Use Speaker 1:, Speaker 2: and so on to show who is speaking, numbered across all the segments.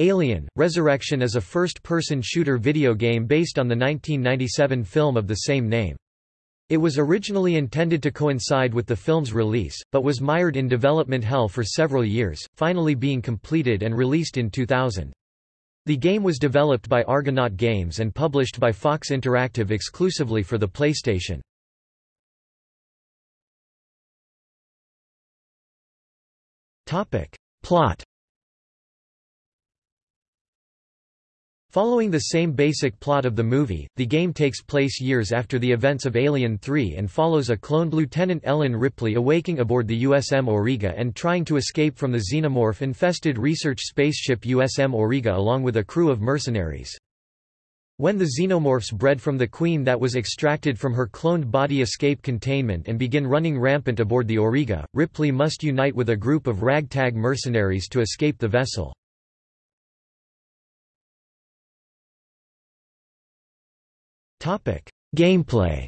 Speaker 1: Alien, Resurrection is a first-person shooter video game based on the 1997 film of the same name. It was originally intended to coincide with the film's release, but was mired in development hell for several years, finally being completed and released in 2000. The game was developed by Argonaut Games and published by Fox Interactive exclusively for the PlayStation. Plot Following the same basic plot of the movie, the game takes place years after the events of Alien 3 and follows a cloned Lieutenant Ellen Ripley awaking aboard the USM Auriga and trying to escape from the xenomorph-infested research spaceship USM Auriga along with a crew of mercenaries. When the xenomorphs bred from the queen that was extracted from her cloned body escape containment and begin running rampant aboard the Auriga, Ripley must unite with a group of ragtag mercenaries to escape the vessel. Gameplay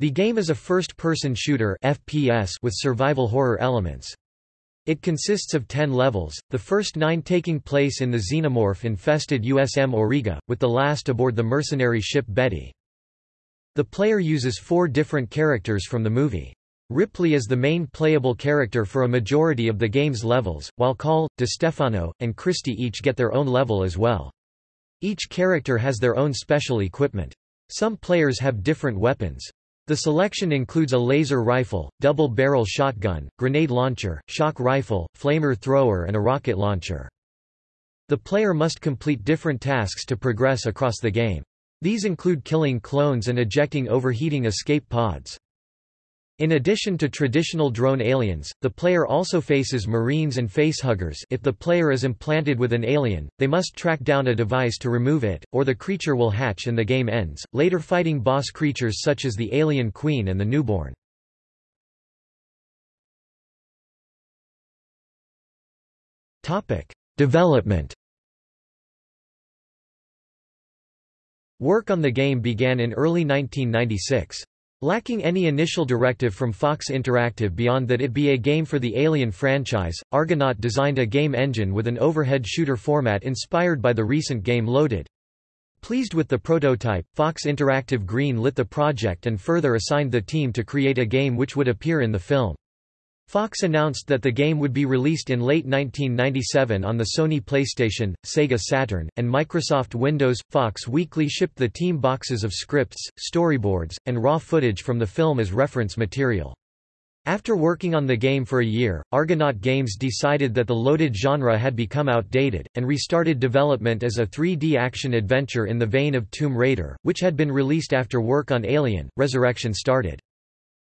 Speaker 1: The game is a first-person shooter FPS with survival horror elements. It consists of ten levels, the first nine taking place in the xenomorph-infested USM Auriga, with the last aboard the mercenary ship Betty. The player uses four different characters from the movie. Ripley is the main playable character for a majority of the game's levels, while Call, DeStefano, and Christie each get their own level as well. Each character has their own special equipment. Some players have different weapons. The selection includes a laser rifle, double-barrel shotgun, grenade launcher, shock rifle, flamer thrower and a rocket launcher. The player must complete different tasks to progress across the game. These include killing clones and ejecting overheating escape pods. In addition to traditional drone aliens, the player also faces marines and facehuggers if the player is implanted with an alien, they must track down a device to remove it, or the creature will hatch and the game ends, later fighting boss creatures such as the alien queen and the newborn. Development Work on the game began in early 1996. Lacking any initial directive from Fox Interactive beyond that it be a game for the Alien franchise, Argonaut designed a game engine with an overhead shooter format inspired by the recent game Loaded. Pleased with the prototype, Fox Interactive green-lit the project and further assigned the team to create a game which would appear in the film. Fox announced that the game would be released in late 1997 on the Sony PlayStation, Sega Saturn, and Microsoft Windows. Fox Weekly shipped the team boxes of scripts, storyboards, and raw footage from the film as reference material. After working on the game for a year, Argonaut Games decided that the loaded genre had become outdated, and restarted development as a 3D action adventure in the vein of Tomb Raider, which had been released after work on Alien, Resurrection started.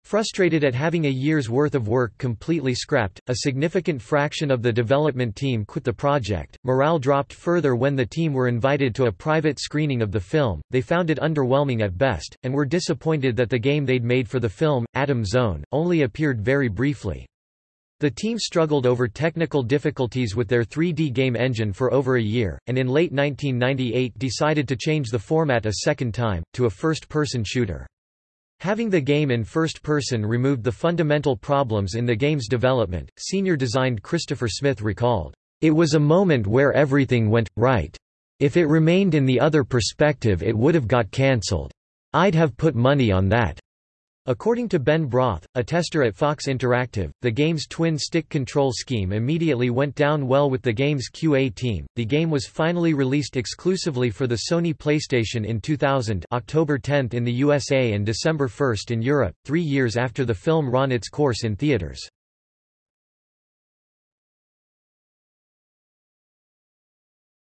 Speaker 1: Frustrated at having a year's worth of work completely scrapped, a significant fraction of the development team quit the project. Morale dropped further when the team were invited to a private screening of the film, they found it underwhelming at best, and were disappointed that the game they'd made for the film, Atom Zone, only appeared very briefly. The team struggled over technical difficulties with their 3D game engine for over a year, and in late 1998 decided to change the format a second time, to a first-person shooter. Having the game in first person removed the fundamental problems in the game's development, senior designed Christopher Smith recalled, "...it was a moment where everything went, right. If it remained in the other perspective it would have got cancelled. I'd have put money on that." According to Ben Broth, a tester at Fox Interactive, the game's twin-stick control scheme immediately went down well with the game's QA team. The game was finally released exclusively for the Sony PlayStation in 2000, October 10 in the USA and December 1 in Europe, 3 years after the film ran its course in theaters.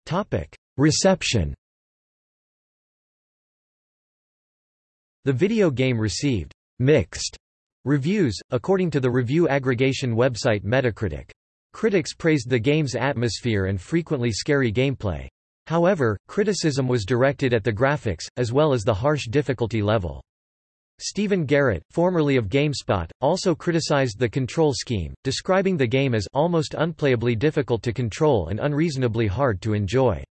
Speaker 1: Topic: Reception. The video game received mixed reviews, according to the review aggregation website Metacritic. Critics praised the game's atmosphere and frequently scary gameplay. However, criticism was directed at the graphics, as well as the harsh difficulty level. Stephen Garrett, formerly of GameSpot, also criticized the control scheme, describing the game as almost unplayably difficult to control and unreasonably hard to enjoy.